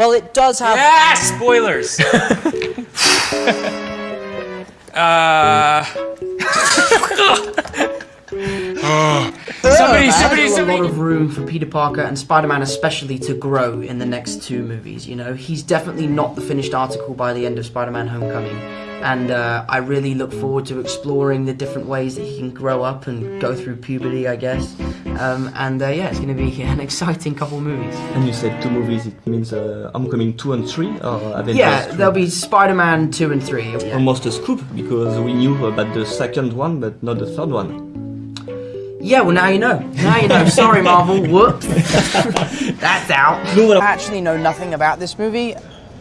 Well, it does have. Yeah, spoilers. uh. somebody, There's somebody, still a lot of room for Peter Parker and Spider-Man especially to grow in the next two movies. You know, he's definitely not the finished article by the end of Spider-Man: Homecoming, and uh, I really look forward to exploring the different ways that he can grow up and go through puberty, I guess. Um, and uh, yeah, it's going to be an exciting couple movies. And you said two movies, it means uh, Homecoming 2 and 3 or Avengers Yeah, 3? there'll be Spider-Man two and three. Yeah. Almost a scoop because we knew about the second one but not the third one. Yeah, well now you know. Now you know. Sorry, Marvel. Whoops. That's out. I actually know nothing about this movie.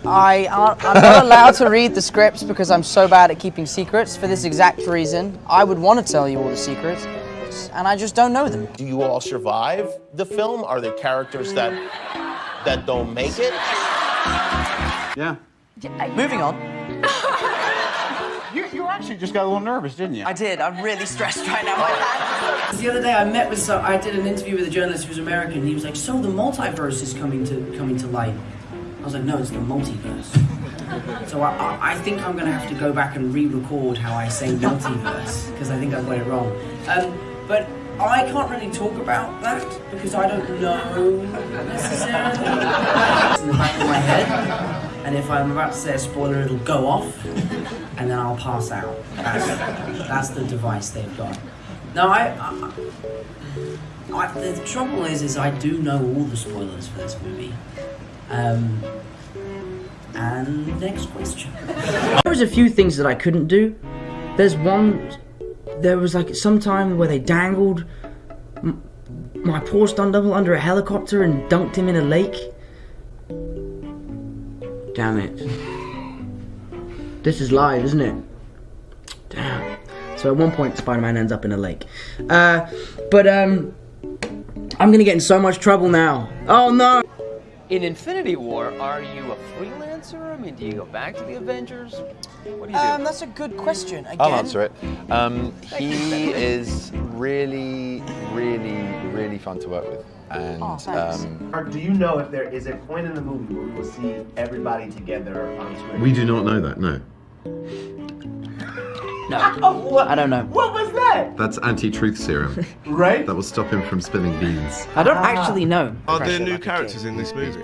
I I'm not allowed to read the scripts because I'm so bad at keeping secrets. For this exact reason, I would want to tell you all the secrets, and I just don't know them. Do you all survive the film? Are there characters that that don't make it? Yeah. Moving on. You, you actually just got a little nervous, didn't you? I did. I'm really stressed right now. The other day, I met with some. I did an interview with a journalist who's American. He was like, "So the multiverse is coming to coming to light." I was like, "No, it's the multiverse." so I, I, I think I'm gonna have to go back and re-record how I say multiverse because I think I've got it wrong. Um, but I can't really talk about that because I don't know necessarily. It's in the back of my head, and if I'm about to say a spoiler, it'll go off, and then I'll pass out. That's, that's the device they've got. No, I, I, I. The trouble is, is I do know all the spoilers for this movie. Um. And next question. There was a few things that I couldn't do. There's one. There was like some time where they dangled my poor stunt double under a helicopter and dunked him in a lake. Damn it. This is live, isn't it? Damn. So at one point, Spider-Man ends up in a lake. Uh, but um, I'm gonna get in so much trouble now. Oh no! In Infinity War, are you a freelancer? I mean, do you go back to the Avengers? What do you do? Um, that's a good question. Again, I'll answer it. Um, he is really, really, really fun to work with. And Oh, thanks. um, do you know if there is a point in the movie where we will see everybody together on screen? We do not know that, no. I don't know. What was that? That's anti-truth serum. right? That will stop him from spilling beans. I don't ah. actually know. Are there new characters in this movie?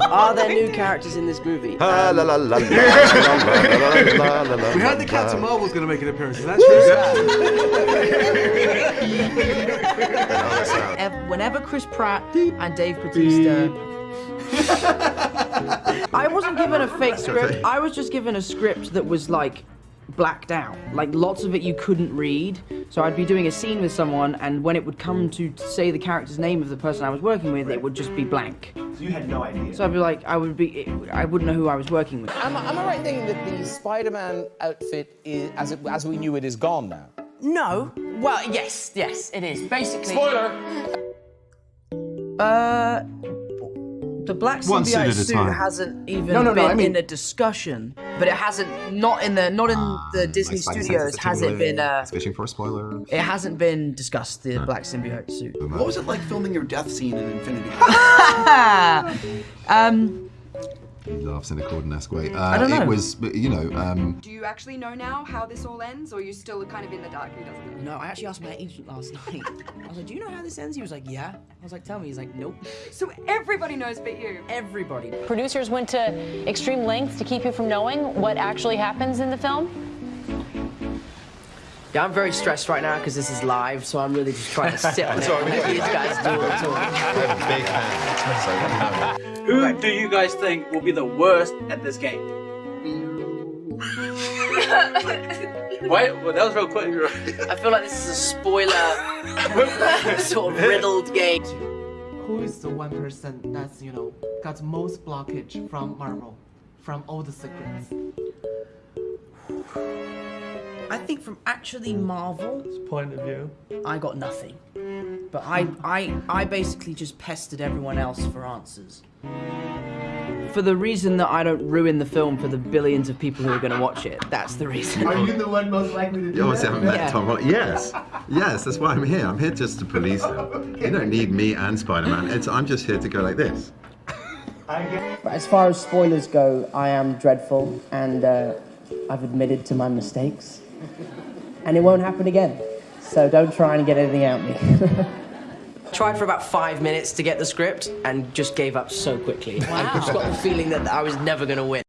Are there new characters in this movie? We heard the Captain Marvel's going to make an appearance. Is that true? Whenever Chris Pratt and Dave Bautista I wasn't given a fake script. I was just given a script that was like blacked out. Like lots of it you couldn't read. So I'd be doing a scene with someone, and when it would come to say the character's name of the person I was working with, it would just be blank. So you had no idea. So I'd be like, I would be, I wouldn't know who I was working with. Am, I- am I right in thinking that the Spider-Man outfit, is, as, it, as we knew it, is gone now? No. Well, yes, yes, it is. Basically. Spoiler! Uh, the black One suit symbiote suit hasn't even No, no, no, been I mean- in a discussion, but it hasn't not in the not in the Disney studios has it been uh Fishing for a spoiler. it hasn't been discussed the black symbiote suit. What was it like filming your death scene in Infinity um, He laughs in a Corden-esque way. Uh, don't know. It was, you know, um, Do you actually know now how this all ends, or are you still kind of in the dark and he doesn't know? no, I actually asked my agent last night. I was like, "Do you know how this ends?" He was like, "Yeah." I was like, "Tell me." He's like, "Nope." So everybody knows but you. Everybody. Producers went to extreme lengths to keep you from knowing what actually happens in the film. Yeah, I'm very stressed right now because this is live, so I'm really just trying to sit on it. and let these guys do it. So- We're big fans. So we know. Who do you guys think will be the worst at this game? Wait, well, that was real quick. I feel like this is a spoiler, sort of riddled game. Who is the one person that's, you know, got most blockage from Marvel? From all the secrets? I think from actually Marvel's Point of view. I got nothing. But I, I, I basically just pestered everyone else for answers. For the reason that I don't ruin the film for the billions of people who are going to watch it. That's the reason. Are you the one most likely to do you obviously that? haven't met Yeah. Tom Holland. Yes, yes, that's why I'm here. I'm here just to police him. You don't need me and Spider-Man. It's, I'm just here to go like this. But as far as spoilers go, I am dreadful, and uh, I've admitted to my mistakes. And it won't happen again. So don't try and get anything out of me. I tried for about five minutes to get the script and just gave up so quickly. I just got the feeling that I was never going to win.